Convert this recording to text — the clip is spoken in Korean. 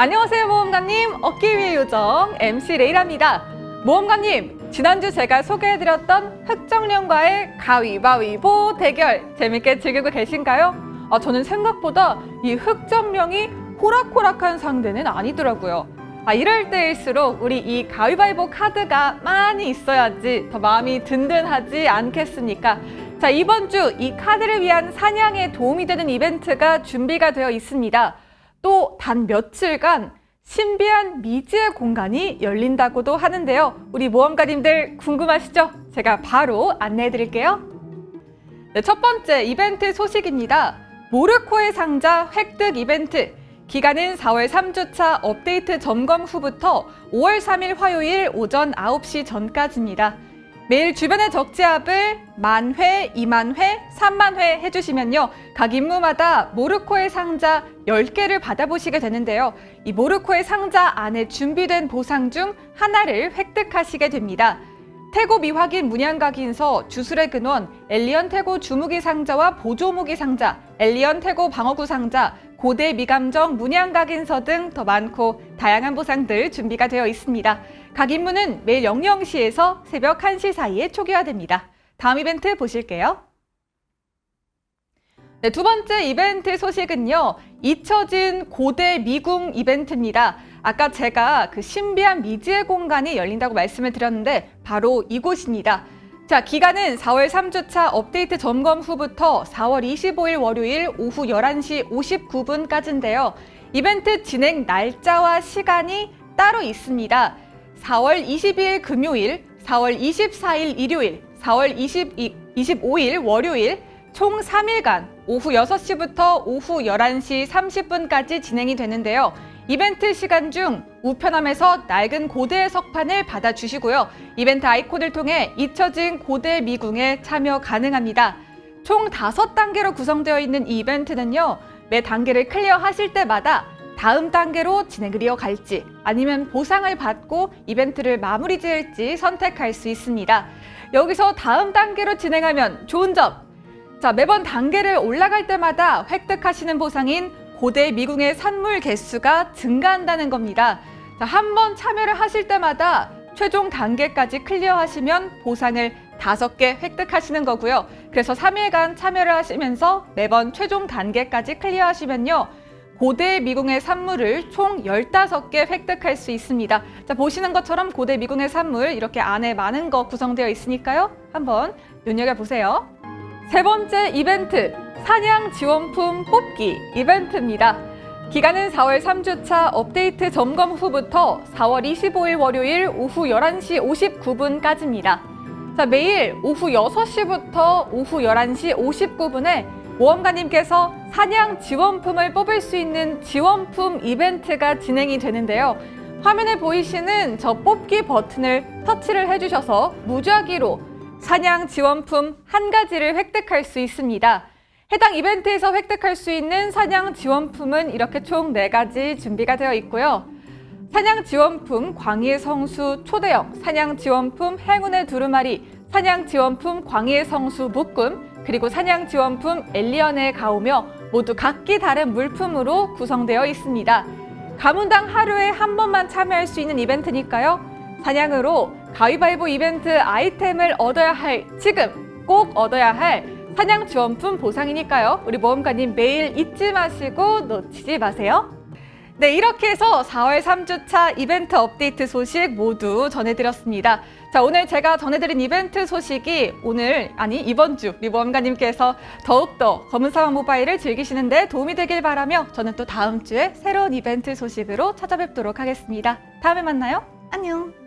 안녕하세요 모험가님 얻기 위해 요정 MC 레이라입니다 모험가님 지난주 제가 소개해드렸던 흑정령과의 가위바위보 대결 재밌게 즐기고 계신가요? 아, 저는 생각보다 이 흑정령이 호락호락한 상대는 아니더라고요 아, 이럴 때일수록 우리 이 가위바위보 카드가 많이 있어야지 더 마음이 든든하지 않겠습니까? 자 이번 주 이 카드를 위한 사냥에 도움이 되는 이벤트가 준비가 되어 있습니다. 또 단 며칠간 신비한 미지의 공간이 열린다고도 하는데요. 우리 모험가님들 궁금하시죠? 제가 바로 안내해 드릴게요. 네, 첫 번째 이벤트 소식입니다. 모르코의 상자 획득 이벤트. 기간은 4월 3주차 업데이트 점검 후부터 5월 3일 화요일 오전 9시 전까지입니다. 매일 주변의 적지압을 만 회, 이만 회, 삼만 회 해주시면요. 각 임무마다 모르코의 상자 10개를 받아보시게 되는데요. 이 모르코의 상자 안에 준비된 보상 중 하나를 획득하시게 됩니다. 태고 미확인 문양각인서 주술의 근원, 엘리언 태고 주무기 상자와 보조무기 상자, 엘리언 태고 방어구 상자, 고대 미감정 문양각인서 등 더 많고 다양한 보상들 준비가 되어 있습니다. 각 임무는 매일 00시에서 새벽 1시 사이에 초기화됩니다. 다음 이벤트 보실게요. 네, 두 번째 이벤트 소식은요. 잊혀진 고대 미궁 이벤트입니다. 아까 제가 그 신비한 미지의 공간이 열린다고 말씀을 드렸는데 바로 이곳입니다. 자, 기간은 4월 3주차 업데이트 점검 후부터 4월 25일 월요일 오후 11시 59분까지인데요. 이벤트 진행 날짜와 시간이 따로 있습니다. 4월 22일 금요일, 4월 24일 일요일, 4월 22, 25일 월요일 총 3일간 오후 6시부터 오후 11시 30분까지 진행이 되는데요. 이벤트 시간 중 우편함에서 낡은 고대 석판을 받아주시고요. 이벤트 아이콘을 통해 잊혀진 고대 미궁에 참여 가능합니다. 총 5단계로 구성되어 있는 이 이벤트는요. 매 단계를 클리어하실 때마다 다음 단계로 진행을 이어갈지 아니면 보상을 받고 이벤트를 마무리 지을지 선택할 수 있습니다. 여기서 다음 단계로 진행하면 좋은 점! 자, 매번 단계를 올라갈 때마다 획득하시는 보상인 고대 미궁의 산물 개수가 증가한다는 겁니다. 한 번 참여를 하실 때마다 최종 단계까지 클리어하시면 보상을 다섯 개 획득하시는 거고요. 그래서 3일간 참여를 하시면서 매번 최종 단계까지 클리어하시면요. 고대 미궁의 산물을 총 15개 획득할 수 있습니다. 자, 보시는 것처럼 고대 미궁의 산물 이렇게 안에 많은 거 구성되어 있으니까요. 한번 눈여겨보세요. 세 번째 이벤트, 사냥 지원품 뽑기 이벤트입니다. 기간은 4월 3주차 업데이트 점검 후부터 4월 25일 월요일 오후 11시 59분까지입니다. 자, 매일 오후 6시부터 오후 11시 59분에 모험가님께서 사냥 지원품을 뽑을 수 있는 지원품 이벤트가 진행이 되는데요. 화면에 보이시는 저 뽑기 버튼을 터치를 해주셔서 무작위로 사냥 지원품 한 가지를 획득할 수 있습니다. 해당 이벤트에서 획득할 수 있는 사냥 지원품은 이렇게 총 네가지 준비가 되어 있고요. 사냥 지원품 광희의 성수 초대형, 사냥 지원품 행운의 두루마리, 사냥 지원품 광희의 성수 묶음, 그리고 사냥 지원품 엘리언의 가오며 모두 각기 다른 물품으로 구성되어 있습니다. 가문당 하루에 한 번만 참여할 수 있는 이벤트니까요. 사냥으로 가위바위보 이벤트 아이템을 얻어야 할 지금 꼭 얻어야 할 사냥 지원품 보상이니까요. 우리 모험가님 매일 잊지 마시고 놓치지 마세요. 네, 이렇게 해서 4월 3주차 이벤트 업데이트 소식 모두 전해드렸습니다. 자, 오늘 제가 전해드린 이벤트 소식이 오늘, 아니 이번 주 우리 모험가님께서 더욱더 검은사막 모바일을 즐기시는 데 도움이 되길 바라며 저는 또 다음 주에 새로운 이벤트 소식으로 찾아뵙도록 하겠습니다. 다음에 만나요. 안녕.